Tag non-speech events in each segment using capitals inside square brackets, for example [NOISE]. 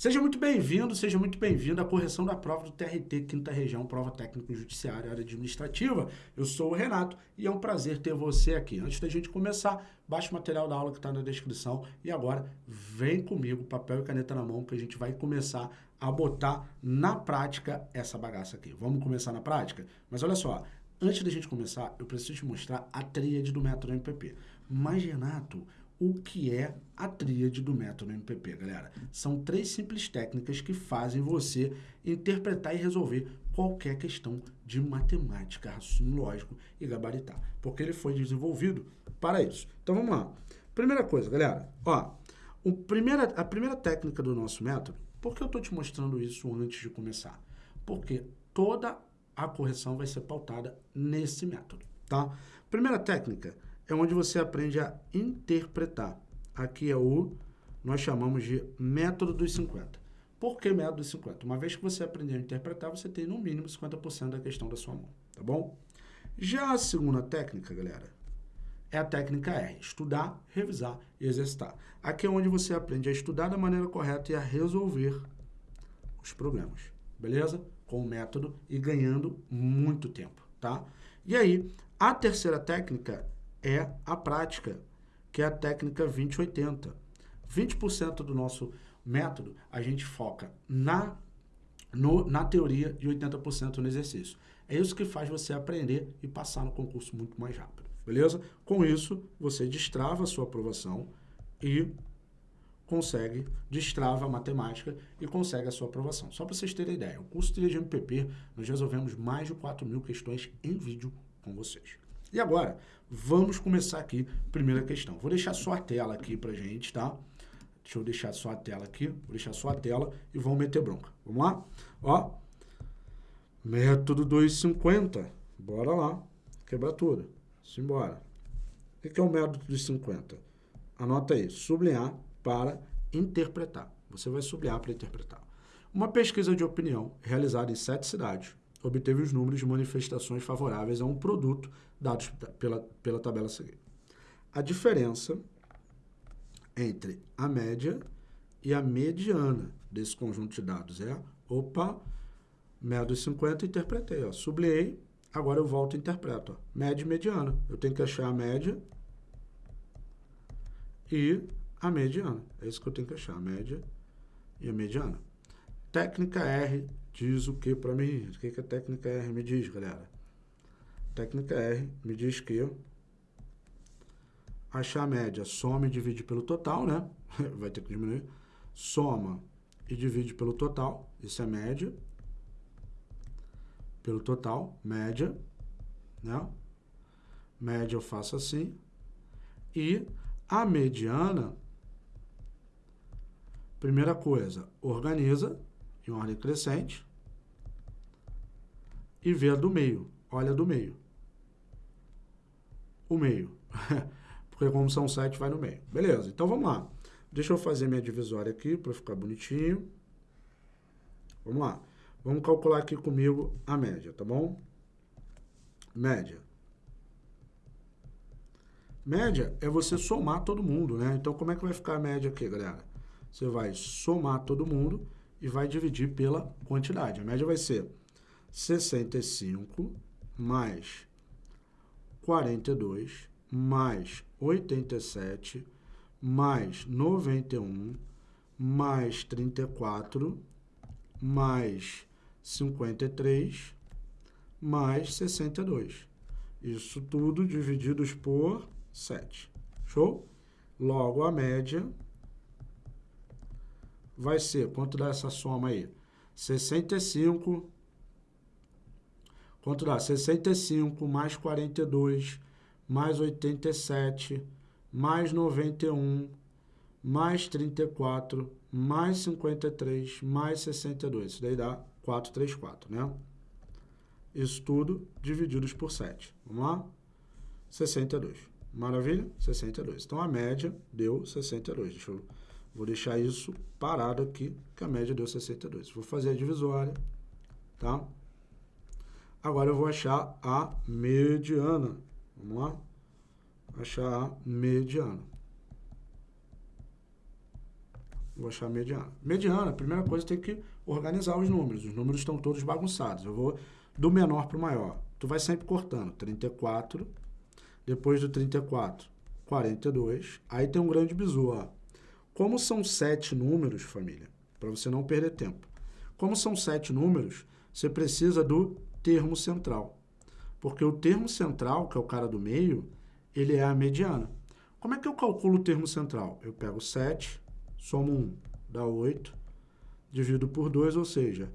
Seja muito bem-vindo, seja muito bem-vindo à correção da prova do TRT, Quinta Região, Prova Técnica Judiciária, Área Administrativa. Eu sou o Renato e é um prazer ter você aqui. Antes da gente começar, baixe o material da aula que está na descrição e agora vem comigo, papel e caneta na mão, que a gente vai começar a botar na prática essa bagaça aqui. Vamos começar na prática? Mas olha só, antes da gente começar, eu preciso te mostrar a tríade do método MPP. Mas, Renato, o que é a tríade do método MPP, galera. São três simples técnicas que fazem você interpretar e resolver qualquer questão de matemática, raciocínio lógico e gabaritar, porque ele foi desenvolvido para isso. Então vamos lá. Primeira coisa, galera, ó, o primeira, a primeira técnica do nosso método, por que eu estou te mostrando isso antes de começar? Porque toda a correção vai ser pautada nesse método, tá? Primeira técnica, é onde você aprende a interpretar. Aqui é o, nós chamamos de método dos 50. Por que método dos 50? Uma vez que você aprender a interpretar, você tem no mínimo 50% da questão da sua mão, tá bom? Já a segunda técnica, galera, é a técnica R, estudar, revisar e exercitar. Aqui é onde você aprende a estudar da maneira correta e a resolver os problemas, beleza? Com o método e ganhando muito tempo, tá? E aí, a terceira técnica é a prática, que é a técnica 2080. 20% do nosso método a gente foca na, no, na teoria e 80% no exercício. É isso que faz você aprender e passar no concurso muito mais rápido, beleza? Com isso, você destrava a sua aprovação e consegue, destrava a matemática e consegue a sua aprovação. Só para vocês terem ideia, o curso de MPP, nós resolvemos mais de 4 mil questões em vídeo com vocês. E agora, vamos começar aqui, primeira questão. Vou deixar só a tela aqui pra gente, tá? Deixa eu deixar só a tela aqui, vou deixar só a tela e vamos meter bronca. Vamos lá? Ó, método 250, bora lá, quebra tudo, simbora. O que é o método dos 50? Anota aí, sublinhar para interpretar. Você vai sublinhar para interpretar. Uma pesquisa de opinião realizada em sete cidades obteve os números de manifestações favoráveis a um produto dados pela, pela tabela a seguir. A diferença entre a média e a mediana desse conjunto de dados é, opa, média dos 50, interpretei, ó, sublinhei, agora eu volto e interpreto, ó, média e mediana. Eu tenho que achar a média e a mediana. É isso que eu tenho que achar, a média e a mediana. Técnica R diz o que para mim? O que, que a técnica R me diz, galera? Técnica R me diz que achar a média, soma e divide pelo total, né? [LAUGHS] Vai ter que diminuir. Soma e divide pelo total, isso é média. Pelo total, média, né? Média eu faço assim. E a mediana, primeira coisa, organiza em ordem crescente e vê a do meio. Olha a do meio. O meio. [LAUGHS] Porque como são sete, vai no meio. Beleza, então vamos lá. Deixa eu fazer minha divisória aqui para ficar bonitinho. Vamos lá. Vamos calcular aqui comigo a média, tá bom? Média. Média é você somar todo mundo, né? Então, como é que vai ficar a média aqui, galera? Você vai somar todo mundo e vai dividir pela quantidade. A média vai ser 65 mais 42 mais 87 mais 91 mais 34 mais 53 mais 62. Isso tudo divididos por 7. Show? Logo, a média vai ser, quanto dá essa soma aí? 65, quanto dá? 65 mais 42, mais 87, mais 91, mais 34, mais 53, mais 62. Isso daí dá 434, né? Isso tudo divididos por 7. Vamos lá? 62. Maravilha? 62. Então, a média deu 62. Deixa eu Vou deixar isso parado aqui, que a média deu 62. Vou fazer a divisória, tá? Agora eu vou achar a mediana. Vamos lá? Achar a mediana. Vou achar a mediana. Mediana, a primeira coisa, tem que organizar os números. Os números estão todos bagunçados. Eu vou do menor para o maior. Tu vai sempre cortando. 34, depois do 34, 42. Aí tem um grande bizu, ó. Como são sete números, família, para você não perder tempo. Como são sete números, você precisa do termo central. Porque o termo central, que é o cara do meio, ele é a mediana. Como é que eu calculo o termo central? Eu pego 7, somo 1, dá 8, divido por 2, ou seja,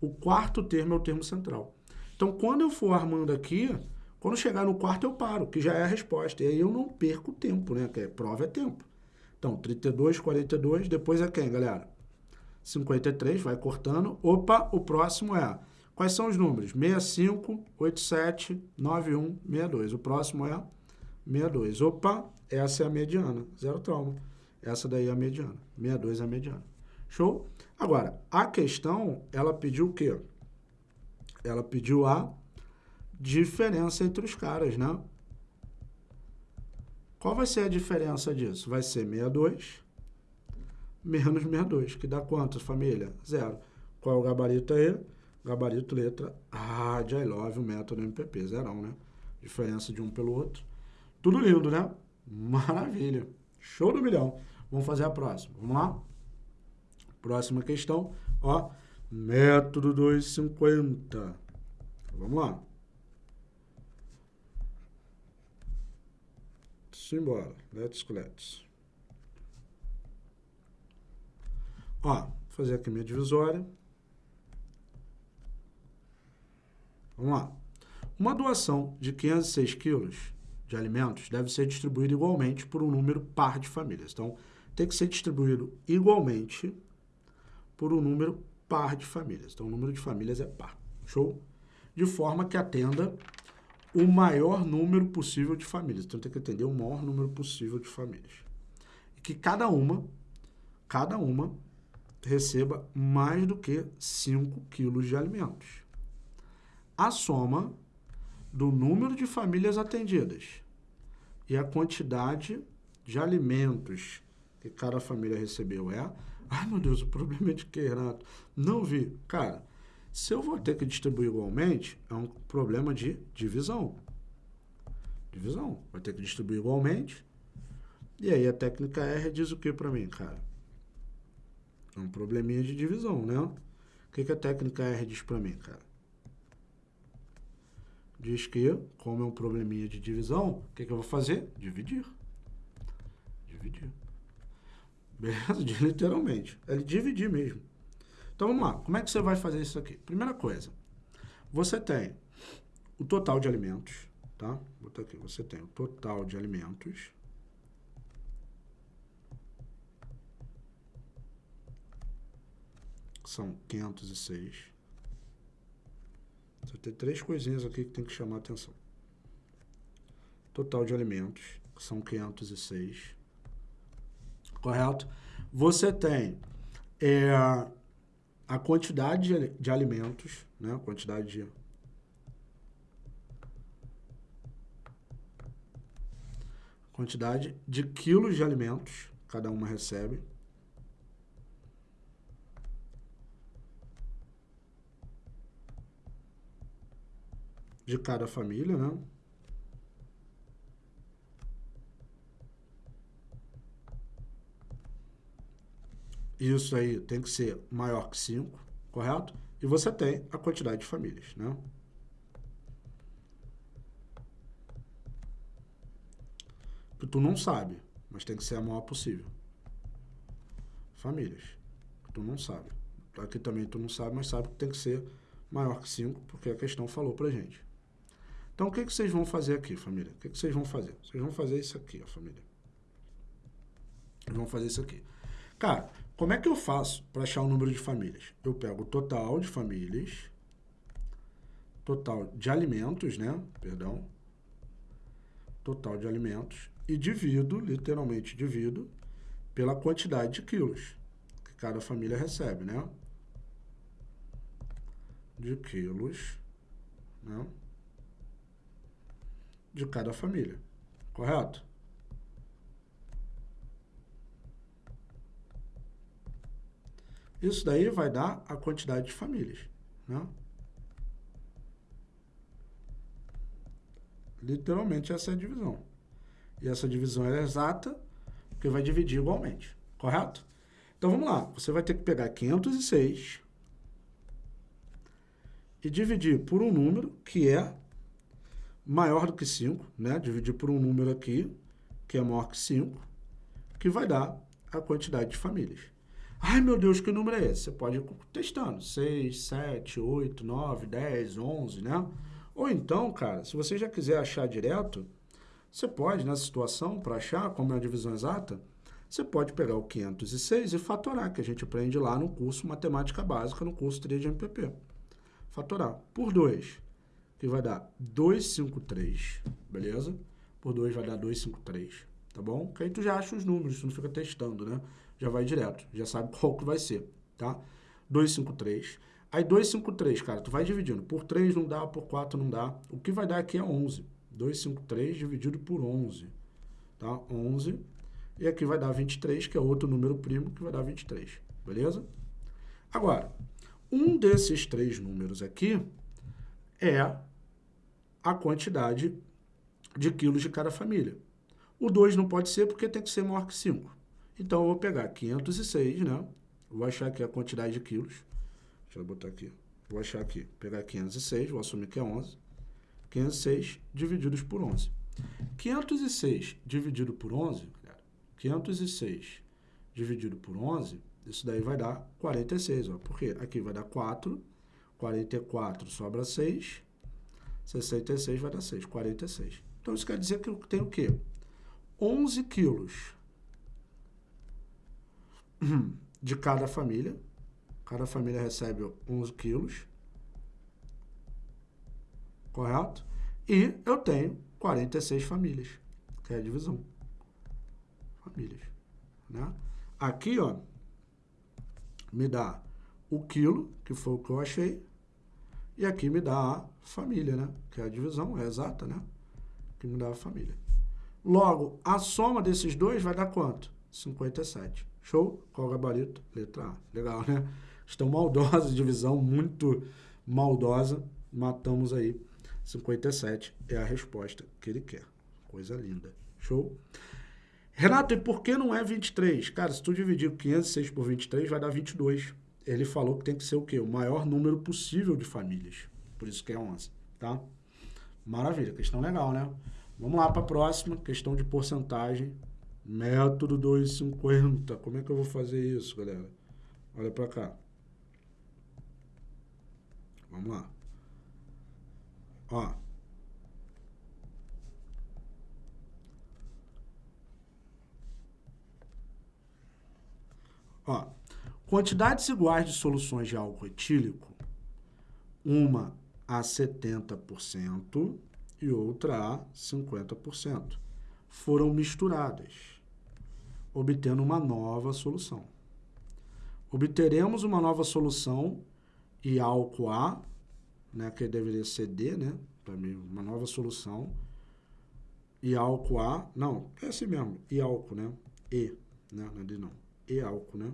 o quarto termo é o termo central. Então, quando eu for armando aqui, quando chegar no quarto eu paro, que já é a resposta. E aí eu não perco tempo, né? Que é, prova é tempo. Então, 32, 42, depois é quem, galera? 53, vai cortando. Opa, o próximo é... Quais são os números? 65, 87, 91, 62. O próximo é 62. Opa, essa é a mediana. Zero trauma. Essa daí é a mediana. 62 é a mediana. Show? Agora, a questão, ela pediu o quê? Ela pediu a diferença entre os caras, né? Qual vai ser a diferença disso? Vai ser 62 menos 62, que dá quanto, família? Zero. Qual é o gabarito aí? Gabarito, letra A de I love, o método MPP, zerão, né? Diferença de um pelo outro. Tudo lindo, né? Maravilha. Show do milhão. Vamos fazer a próxima. Vamos lá? Próxima questão, ó. Método 250. Vamos lá. Simbora. Let's let's. Ó, fazer aqui minha divisória. Vamos lá. Uma doação de 506 quilos de alimentos deve ser distribuída igualmente por um número par de famílias. Então, tem que ser distribuído igualmente por um número par de famílias. Então, o número de famílias é par. Show? De forma que atenda o maior número possível de famílias. Então, tem que atender o maior número possível de famílias. E que cada uma, cada uma, receba mais do que 5 quilos de alimentos. A soma do número de famílias atendidas e a quantidade de alimentos que cada família recebeu é... Ai, meu Deus, o problema é de que, Renato? Não vi. Cara, se eu vou ter que distribuir igualmente, é um problema de divisão. Divisão. Vai ter que distribuir igualmente. E aí a técnica R diz o que para mim, cara? É um probleminha de divisão, né? O que, que a técnica R diz para mim, cara? Diz que, como é um probleminha de divisão, o que, que eu vou fazer? Dividir. Dividir. Beleza? Literalmente. É dividir mesmo. Então vamos lá, como é que você vai fazer isso aqui? Primeira coisa, você tem o total de alimentos, tá? Vou botar aqui, você tem o total de alimentos. São 506. Você tem três coisinhas aqui que tem que chamar a atenção. Total de alimentos, que são 506. Correto? Você tem é, a quantidade de, de alimentos, né? A quantidade de quantidade de quilos de alimentos cada uma recebe. De cada família, né? Isso aí tem que ser maior que 5, correto? E você tem a quantidade de famílias, né? Que tu não sabe, mas tem que ser a maior possível. Famílias. Que tu não sabe. Aqui também tu não sabe, mas sabe que tem que ser maior que 5, porque a questão falou pra gente. Então, o que, que vocês vão fazer aqui, família? O que, que vocês vão fazer? Vocês vão fazer isso aqui, ó, família. Vão fazer isso aqui. Cara, como é que eu faço para achar o número de famílias? Eu pego o total de famílias, total de alimentos, né? Perdão. Total de alimentos e divido, literalmente divido, pela quantidade de quilos que cada família recebe, né? De quilos, né? De cada família, correto? Isso daí vai dar a quantidade de famílias, né? Literalmente essa é a divisão. E essa divisão é exata, porque vai dividir igualmente, correto? Então vamos lá, você vai ter que pegar 506 e dividir por um número que é maior do que 5, né? Dividir por um número aqui, que é maior que 5, que vai dar a quantidade de famílias. Ai, meu Deus, que número é esse? Você pode ir testando. 6, 7, 8, 9, 10, 11, né? Ou então, cara, se você já quiser achar direto, você pode, nessa situação, para achar como é a divisão exata, você pode pegar o 506 e fatorar, que a gente aprende lá no curso Matemática Básica, no curso 3 de MPP. Fatorar por 2, que vai dar 253, beleza? Por 2 vai dar 253, tá bom? Que aí tu já acha os números, tu não fica testando, né? Já vai direto, já sabe qual que vai ser, tá? 253. Aí 253, cara, tu vai dividindo. Por 3 não dá, por 4 não dá. O que vai dar aqui é 11. 253 dividido por 11, tá? 11. E aqui vai dar 23, que é outro número primo, que vai dar 23, beleza? Agora, um desses três números aqui é a quantidade de quilos de cada família. O 2 não pode ser porque tem que ser maior que 5. Então, eu vou pegar 506, né? Vou achar aqui a quantidade de quilos. Deixa eu botar aqui. Vou achar aqui. Pegar 506, vou assumir que é 11. 506 divididos por 11. 506 dividido por 11, 506 dividido por 11, isso daí vai dar 46, ó. Porque aqui vai dar 4, 44 sobra 6, 66 vai dar 6, 46. Então, isso quer dizer que eu tenho o quê? 11 quilos de cada família. Cada família recebe 11 quilos. Correto? E eu tenho 46 famílias, que é a divisão. Famílias. Né? Aqui, ó, me dá o quilo, que foi o que eu achei, e aqui me dá a família, né? Que é a divisão, é exata, né? Que me dá a família. Logo, a soma desses dois vai dar quanto? 57. Show? Qual o gabarito? Letra A. Legal, né? Estão maldosa, divisão muito maldosa. Matamos aí 57 é a resposta que ele quer. Coisa linda. Show? Renato, e por que não é 23? Cara, se tu dividir 506 por 23, vai dar 22. Ele falou que tem que ser o quê? O maior número possível de famílias. Por isso que é 11, tá? Maravilha, questão legal, né? Vamos lá para a próxima, questão de porcentagem. Método 250. Como é que eu vou fazer isso, galera? Olha para cá. Vamos lá. Ó. Ó, quantidades iguais de soluções de álcool etílico, uma a 70% e outra a 50%, foram misturadas, obtendo uma nova solução. Obteremos uma nova solução e álcool A né, que deveria ser D, né, mim, uma nova solução, e álcool A, não, é assim mesmo, e álcool, né, E, né, não é D não, e álcool, né,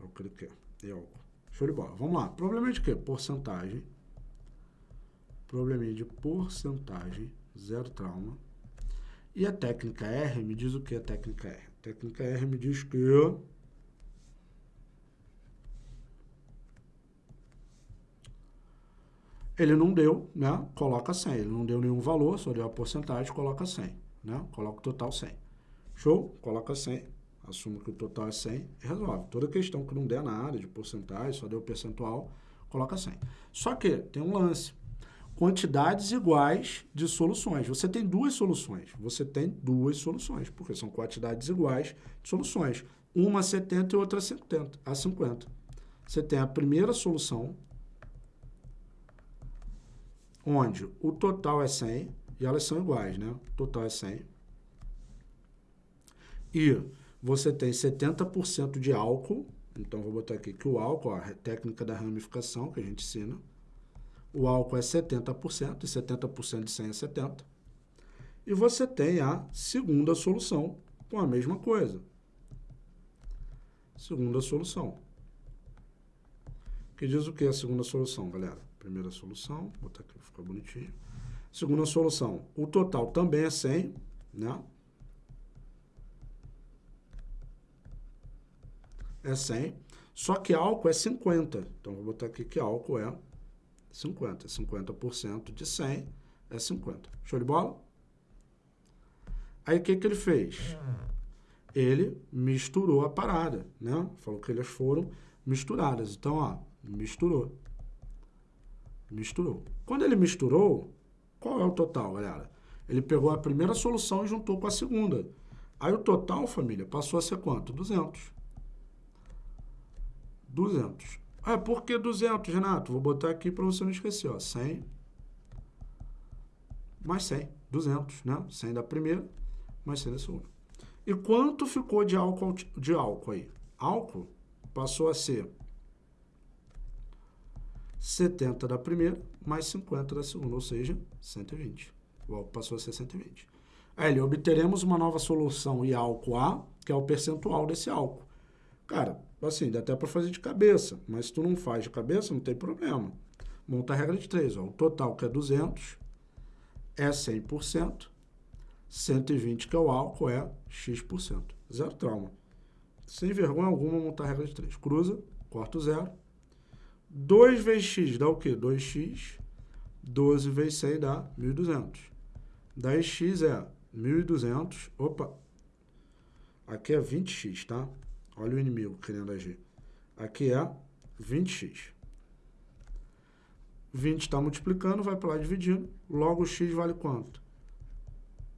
é o que ele quer, e álcool. Show de bola. Vamos lá. Probleminha de quê? Porcentagem. Probleminha de porcentagem, zero trauma. E a técnica R me diz o que a técnica R? A técnica R me diz que Ele não deu, né? Coloca 100. Ele não deu nenhum valor, só deu a porcentagem, coloca 100, né? Coloca o total 100. Show? Coloca 100. Assumo que o total é 100 e resolve. Toda questão que não der nada de porcentagem, só deu percentual, coloca 100. Só que tem um lance. Quantidades iguais de soluções. Você tem duas soluções. Você tem duas soluções, porque são quantidades iguais de soluções. Uma a 70 e outra a 50. A 50. Você tem a primeira solução, onde o total é 100 e elas são iguais, né? O total é 100. E você tem 70% de álcool, então vou botar aqui que o álcool, a técnica da ramificação que a gente ensina, o álcool é 70%, e 70% de 100 é 70. E você tem a segunda solução com a mesma coisa. Segunda solução. que diz o que a segunda solução, galera? Primeira solução, vou botar aqui para ficar bonitinho. Segunda solução, o total também é 100, né? É 100, só que álcool é 50. Então, vou botar aqui que álcool é 50. 50% de 100 é 50. Show de bola? Aí, o que, que ele fez? Ele misturou a parada, né? Falou que elas foram misturadas. Então, ó, misturou. Misturou. Quando ele misturou, qual é o total, galera? Ele pegou a primeira solução e juntou com a segunda. Aí o total, família, passou a ser quanto? 200. 200. Ah, por que 200, Renato? Vou botar aqui para você não esquecer, ó. 100 mais 100, 200, né? 100 da primeira, mais 100 da segunda. E quanto ficou de álcool, de álcool aí? Álcool passou a ser 70 da primeira, mais 50 da segunda, ou seja, 120. O álcool passou a ser 120. Aí, obteremos uma nova solução e álcool A, que é o percentual desse álcool. Cara, assim, dá até para fazer de cabeça, mas se tu não faz de cabeça, não tem problema. Monta a regra de 3, ó. O total, que é 200, é 100%, 120, que é o álcool, é X%. Zero trauma. Sem vergonha alguma, montar a regra de 3. Cruza, corta o zero, 2 vezes x dá o quê? 2x. 12 vezes 100 dá 1.200. 10x é 1.200. Opa! Aqui é 20x, tá? Olha o inimigo querendo agir. Aqui é 20x. 20 está multiplicando, vai para lá dividindo. Logo, x vale quanto?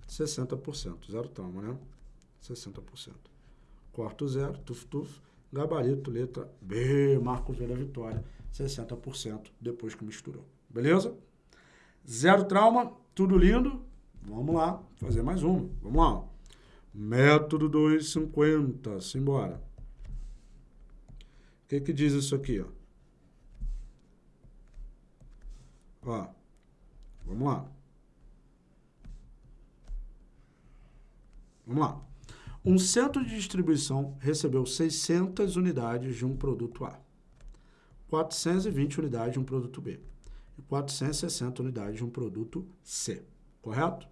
60%. Zero toma, né? 60%. Corta o zero, tuf, tuf. Gabarito, letra B, marco V da vitória. 60% depois que misturou. Beleza? Zero trauma, tudo lindo. Vamos lá, fazer mais uma. Vamos lá. Método 250, simbora. Que, que diz isso aqui? Ó? ó, vamos lá. Vamos lá. Um centro de distribuição recebeu 600 unidades de um produto A. 420 unidades de um produto B e 460 unidades de um produto C, correto?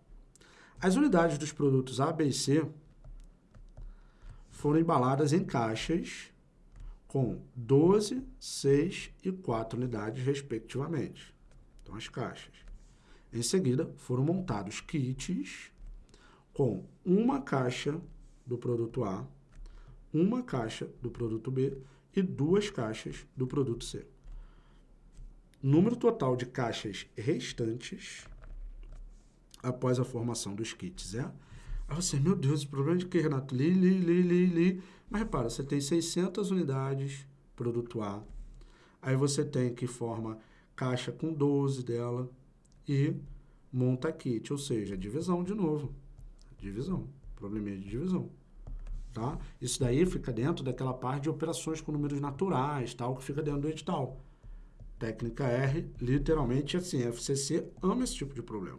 As unidades dos produtos A, B e C foram embaladas em caixas com 12, 6 e 4 unidades, respectivamente. Então, as caixas. Em seguida, foram montados kits com uma caixa do produto A, uma caixa do produto B e duas caixas do produto C. Número total de caixas restantes após a formação dos kits é... Aí você, meu Deus, o problema de que, Renato? Li, li, li, li, li. Mas repara, você tem 600 unidades, produto A. Aí você tem que forma caixa com 12 dela e monta kit, ou seja, divisão de novo. Divisão, probleminha de divisão. Tá? Isso daí fica dentro daquela parte de operações com números naturais, tal, que fica dentro do edital. Técnica R, literalmente assim, FCC ama esse tipo de problema.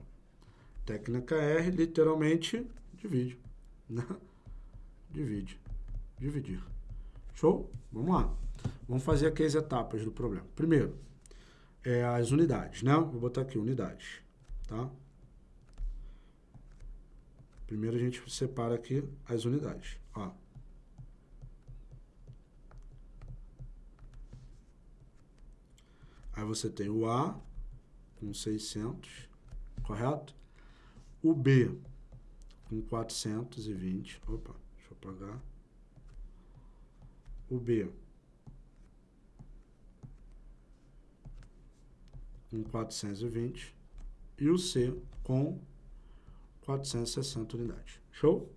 Técnica R, literalmente, divide. Né? Divide. Dividir. Show? Vamos lá. Vamos fazer aqui as etapas do problema. Primeiro, é as unidades, né? Vou botar aqui, unidades, tá? Primeiro a gente separa aqui as unidades. Ó. Aí você tem o A com 600, correto? O B com 420. Opa, deixa eu apagar. O B com 420 e o C com 460 unidades. Show?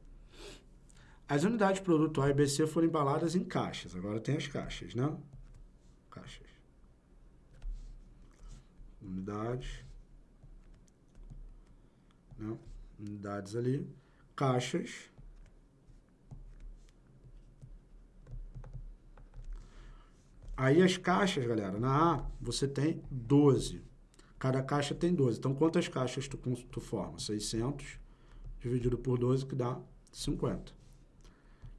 As unidades de produto A e BC foram embaladas em caixas. Agora tem as caixas, né? Caixas. Unidades. Né? Unidades ali. Caixas. Aí as caixas, galera, na A, você tem 12. Cada caixa tem 12. Então, quantas caixas tu, tu forma? 600 dividido por 12, que dá 50.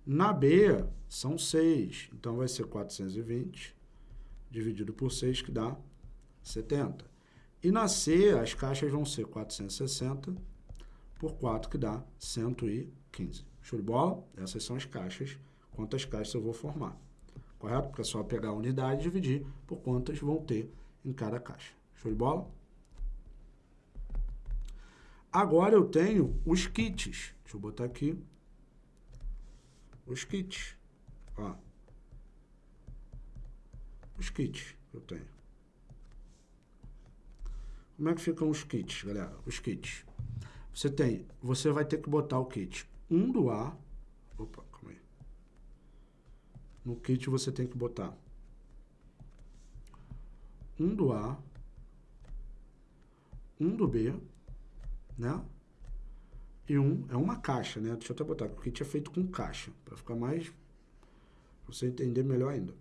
Na B, são 6. Então, vai ser 420 dividido por 6, que dá 70. E na C, as caixas vão ser 460 por 4, que dá 115. Show de bola? Essas são as caixas. Quantas caixas eu vou formar. Correto? Porque é só pegar a unidade e dividir por quantas vão ter em cada caixa. Show de bola? Agora eu tenho os kits. Deixa eu botar aqui. Os kits. Ó. Os kits eu tenho. Como é que ficam os kits, galera? Os kits. Você tem, você vai ter que botar o kit 1 do A. Opa, calma aí. No kit você tem que botar 1 do A, 1 do B, né? E um é uma caixa, né? Deixa eu até botar, o kit é feito com caixa, para ficar mais, pra você entender melhor ainda.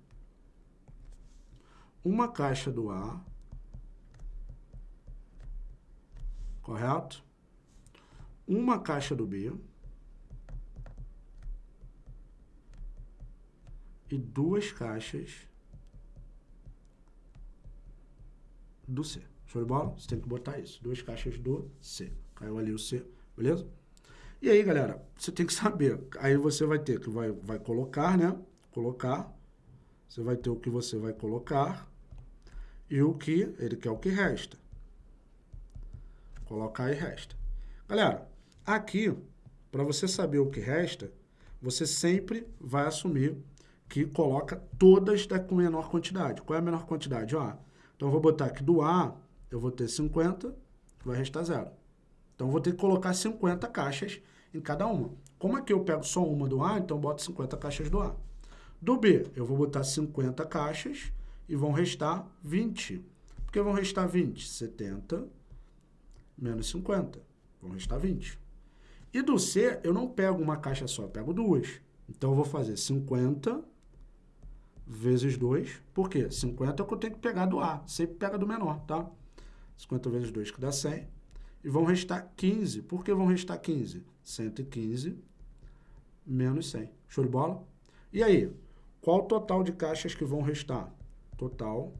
Uma caixa do A, correto? Uma caixa do B e duas caixas do C. Show de bola? Você tem que botar isso. Duas caixas do C. Caiu ali o C, beleza? E aí, galera, você tem que saber. Aí você vai ter que vai, vai colocar, né? Colocar. Você vai ter o que você vai colocar e o que ele quer o que resta. Colocar e resta. Galera, aqui, para você saber o que resta, você sempre vai assumir que coloca todas da, com menor quantidade. Qual é a menor quantidade? Ó, então, eu vou botar aqui do A, eu vou ter 50, vai restar zero. Então, eu vou ter que colocar 50 caixas em cada uma. Como aqui eu pego só uma do A, então boto 50 caixas do A. Do B, eu vou botar 50 caixas e vão restar 20. Por que vão restar 20? 70 menos 50. Vão restar 20. E do C, eu não pego uma caixa só, pego duas. Então, eu vou fazer 50 vezes 2. Por quê? 50 é o que eu tenho que pegar do A. Sempre pega do menor, tá? 50 vezes 2 que dá 100. E vão restar 15. Por que vão restar 15? 115 menos 100. Show de bola? E aí? Qual o total de caixas que vão restar? Total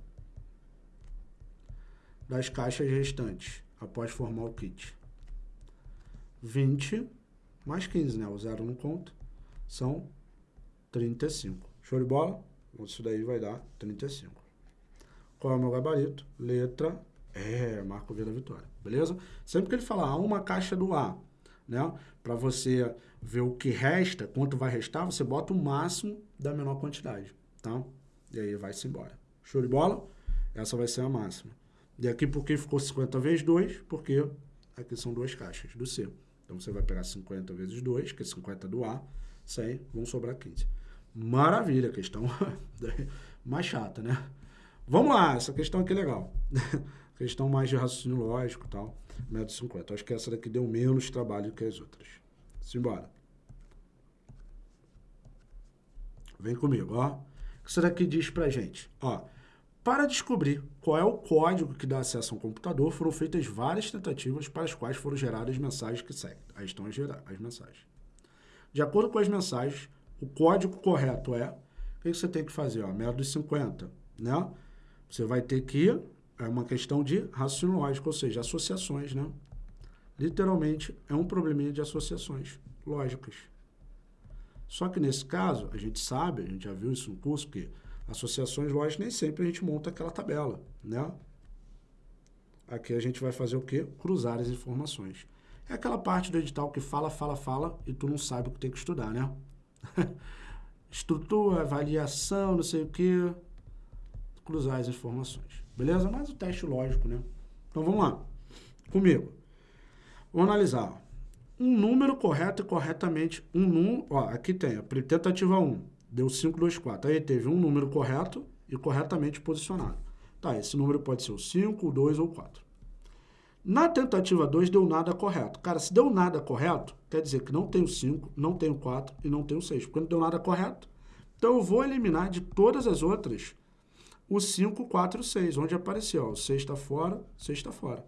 das caixas restantes após formar o kit. 20 mais 15, né? O zero não conta. São 35. Show de bola? Isso daí vai dar 35. Qual é o meu gabarito? Letra é, Marco V da vitória, beleza? Sempre que ele falar ah, uma caixa do A, né? Para você ver o que resta, quanto vai restar, você bota o máximo da menor quantidade, tá? E aí vai-se embora. Show de bola? Essa vai ser a máxima. E aqui por que ficou 50 vezes 2? Porque aqui são duas caixas do C. Então você vai pegar 50 vezes 2, que é 50 do A, 100, vão sobrar 15. Maravilha, questão [LAUGHS] mais chata, né? Vamos lá, essa questão aqui é legal. [LAUGHS] questão mais de raciocínio lógico e tal. Método 50. Acho que essa daqui deu menos trabalho que as outras. Simbora. Vem comigo, ó. O que isso daqui diz pra gente? Ó, para descobrir qual é o código que dá acesso a um computador, foram feitas várias tentativas para as quais foram geradas as mensagens que seguem. Aí estão as, as mensagens. De acordo com as mensagens, o código correto é, o que você tem que fazer? Ó, método 50, né? Você vai ter que, é uma questão de raciocínio lógico, ou seja, associações, né? Literalmente, é um probleminha de associações lógicas. Só que nesse caso, a gente sabe, a gente já viu isso no curso, que associações lógicas nem sempre a gente monta aquela tabela, né? Aqui a gente vai fazer o quê? Cruzar as informações. É aquela parte do edital que fala, fala, fala e tu não sabe o que tem que estudar, né? [LAUGHS] Estrutura, avaliação, não sei o que. Cruzar as informações. Beleza? Mas o teste lógico, né? Então vamos lá. Comigo. Vamos analisar. Um número correto e corretamente. Um número. Ó, aqui tem tentativa 1. Deu 5, 2, 4. Aí teve um número correto e corretamente posicionado. Tá, esse número pode ser o 5, o 2 ou o 4. Na tentativa 2 deu nada correto. Cara, se deu nada correto, quer dizer que não tem o 5, não tem o 4 e não tem o 6, porque não deu nada correto. Então eu vou eliminar de todas as outras o 5, 4 e o 6, onde apareceu. O 6 está fora, o 6 está fora.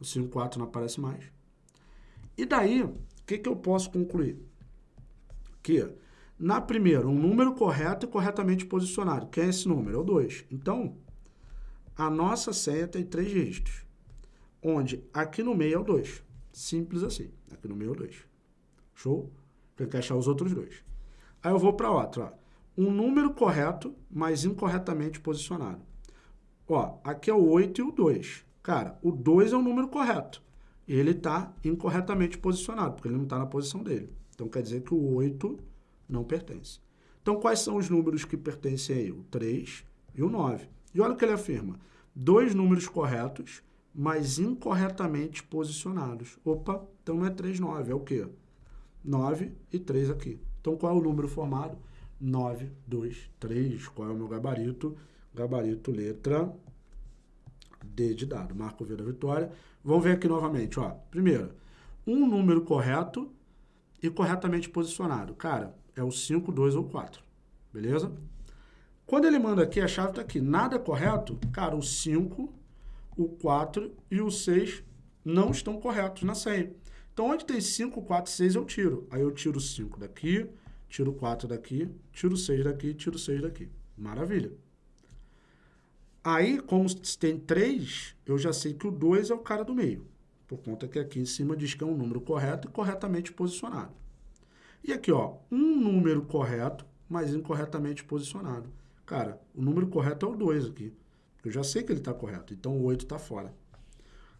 O 5, 4 não aparece mais. E daí, o que, que eu posso concluir? Que Na primeira, um número correto e corretamente posicionado. Quem é esse número? É o 2. Então, a nossa senha tem três dígitos. Onde aqui no meio é o 2. Simples assim. Aqui no meio é o 2. Show? Tem que achar os outros dois. Aí eu vou para outra. Ó. Um número correto, mas incorretamente posicionado. Ó, aqui é o 8 e o 2. Cara, o 2 é o número correto. Ele está incorretamente posicionado, porque ele não está na posição dele. Então, quer dizer que o 8 não pertence. Então, quais são os números que pertencem aí? O 3 e o 9. E olha o que ele afirma. Dois números corretos, mas incorretamente posicionados. Opa, então não é 3, 9, é o quê? 9 e 3 aqui. Então, qual é o número formado? 9, 2, 3. Qual é o meu gabarito? Gabarito letra D de dado. Marco V da vitória. Vamos ver aqui novamente. Ó. Primeiro, um número correto e corretamente posicionado. Cara, é o 5, 2 ou 4. Beleza? Quando ele manda aqui, a chave está aqui. Nada correto, cara, o 5, o 4 e o 6 não estão corretos na senha. Então, onde tem 5, 4, 6, eu tiro. Aí eu tiro 5 daqui, tiro 4 daqui, tiro 6 daqui, tiro 6 daqui. Maravilha. Aí, como tem 3, eu já sei que o 2 é o cara do meio. Por conta que aqui em cima diz que é um número correto e corretamente posicionado. E aqui, ó, um número correto, mas incorretamente posicionado. Cara, o número correto é o 2 aqui. Eu já sei que ele está correto, então o 8 está fora.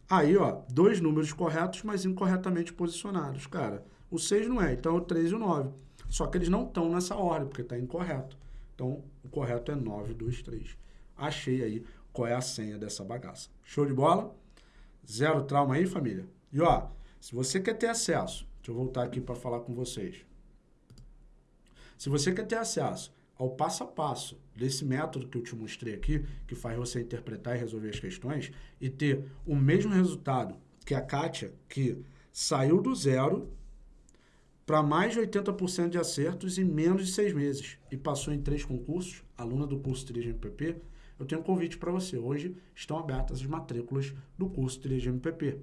Aí, ó, dois números corretos, mas incorretamente posicionados. Cara, o 6 não é, então é o 3 e o 9. Só que eles não estão nessa ordem, porque está incorreto. Então, o correto é 9, 2, 3. Achei aí qual é a senha dessa bagaça. Show de bola? Zero trauma aí, família? E, ó, se você quer ter acesso, deixa eu voltar aqui para falar com vocês. Se você quer ter acesso ao passo a passo desse método que eu te mostrei aqui, que faz você interpretar e resolver as questões, e ter o mesmo resultado que a Kátia, que saiu do zero para mais de 80% de acertos em menos de seis meses e passou em três concursos, aluna do curso 3 MPP, eu tenho um convite para você. Hoje estão abertas as matrículas do curso 3 MPP.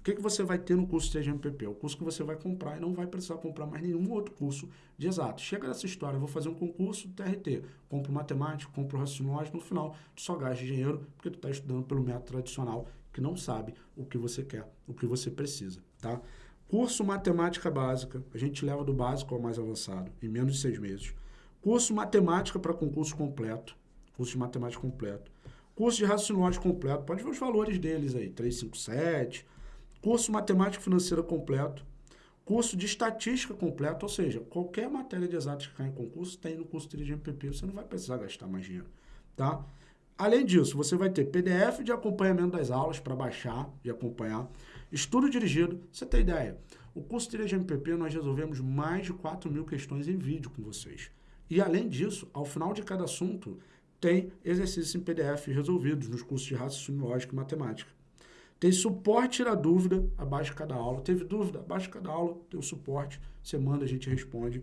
O que, que você vai ter no curso 3GMPP? O curso que você vai comprar e não vai precisar comprar mais nenhum outro curso de exato. Chega nessa história, vou fazer um concurso TRT, compro matemática, compro raciocínio no final tu só gasta dinheiro porque tu está estudando pelo método tradicional que não sabe o que você quer, o que você precisa, tá? Curso Matemática Básica, a gente leva do básico ao mais avançado, em menos de seis meses. Curso Matemática para concurso completo, curso de matemática completo. Curso de raciocínio completo, pode ver os valores deles aí, 357, curso matemática financeira completo, curso de estatística completo, ou seja, qualquer matéria de exatas que cai em concurso tem no curso de MPP, você não vai precisar gastar mais dinheiro, tá? Além disso, você vai ter PDF de acompanhamento das aulas para baixar e acompanhar, estudo dirigido, você tem ideia. O curso de MPP nós resolvemos mais de 4 mil questões em vídeo com vocês. E além disso, ao final de cada assunto, tem exercícios em PDF resolvidos nos cursos de raciocínio lógico e matemática. Tem suporte tira dúvida abaixo de cada aula. Teve dúvida? Abaixo de cada aula tem o suporte. Você manda, a gente responde.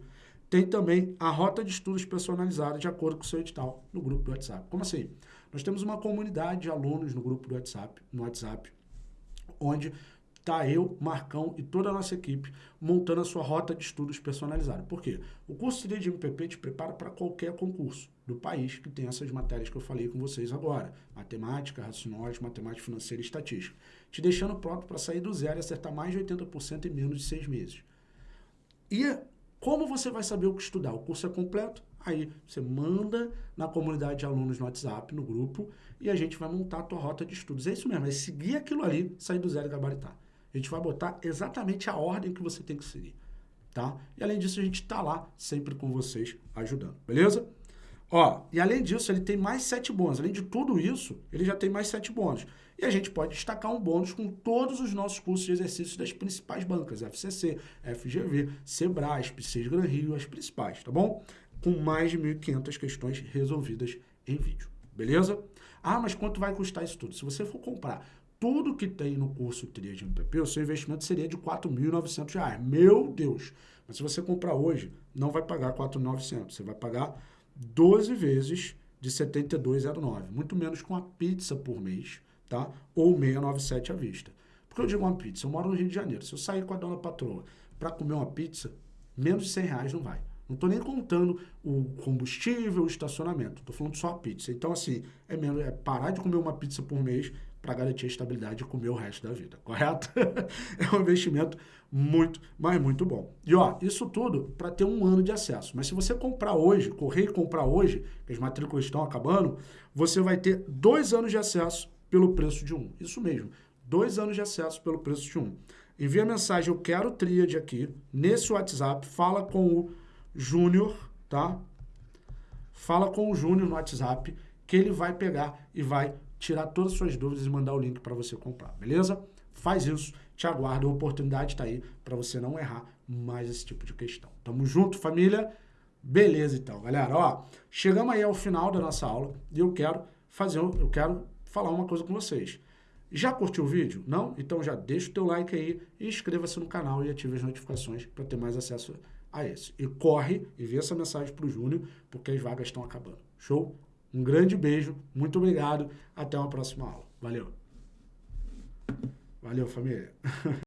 Tem também a rota de estudos personalizada de acordo com o seu edital no grupo do WhatsApp. Como assim? Nós temos uma comunidade de alunos no grupo do WhatsApp, no WhatsApp, onde tá eu, Marcão e toda a nossa equipe montando a sua rota de estudos personalizada. Por quê? O curso de MPP te prepara para qualquer concurso do país que tem essas matérias que eu falei com vocês agora. Matemática, raciocínio, matemática financeira e estatística. Te deixando pronto para sair do zero e acertar mais de 80% em menos de seis meses. E como você vai saber o que estudar? O curso é completo? Aí você manda na comunidade de alunos no WhatsApp, no grupo, e a gente vai montar a tua rota de estudos. É isso mesmo, é seguir aquilo ali, sair do zero e gabaritar. A gente vai botar exatamente a ordem que você tem que seguir, tá? E além disso, a gente tá lá sempre com vocês ajudando, beleza? Ó, e além disso, ele tem mais sete bônus. Além de tudo isso, ele já tem mais sete bônus. E a gente pode destacar um bônus com todos os nossos cursos de exercícios das principais bancas, FCC, FGV, Sebrasp, Sesgran Rio, as principais, tá bom? Com mais de 1.500 questões resolvidas em vídeo, beleza? Ah, mas quanto vai custar isso tudo? Se você for comprar tudo que tem no curso Tria de MPP, o seu investimento seria de R$ 4.900. Meu Deus! Mas se você comprar hoje, não vai pagar R$ 4.900. Você vai pagar 12 vezes de 72,09. Muito menos com uma pizza por mês, tá? Ou 697 à vista. Porque eu digo uma pizza, eu moro no Rio de Janeiro. Se eu sair com a dona patroa para comer uma pizza, menos de 100 reais não vai. Não estou nem contando o combustível, o estacionamento. Estou falando só a pizza. Então, assim, é, menos, é parar de comer uma pizza por mês para garantir a estabilidade de comer o resto da vida, correto? [LAUGHS] é um investimento muito, mas muito bom. E ó, isso tudo para ter um ano de acesso. Mas se você comprar hoje, correr e comprar hoje, que as matrículas estão acabando, você vai ter dois anos de acesso pelo preço de um. Isso mesmo, dois anos de acesso pelo preço de um. Envia mensagem, eu quero tríade aqui, nesse WhatsApp, fala com o Júnior, tá? Fala com o Júnior no WhatsApp, que ele vai pegar e vai tirar todas as suas dúvidas e mandar o link para você comprar, beleza? Faz isso, te aguardo, a oportunidade está aí para você não errar mais esse tipo de questão. Tamo junto, família? Beleza, então, galera. Ó, chegamos aí ao final da nossa aula e eu quero fazer, eu quero falar uma coisa com vocês. Já curtiu o vídeo? Não? Então já deixa o teu like aí inscreva-se no canal e ative as notificações para ter mais acesso a esse. E corre e vê essa mensagem para o Júnior, porque as vagas estão acabando. Show? Um grande beijo, muito obrigado, até uma próxima aula. Valeu! Valeu, família! [LAUGHS]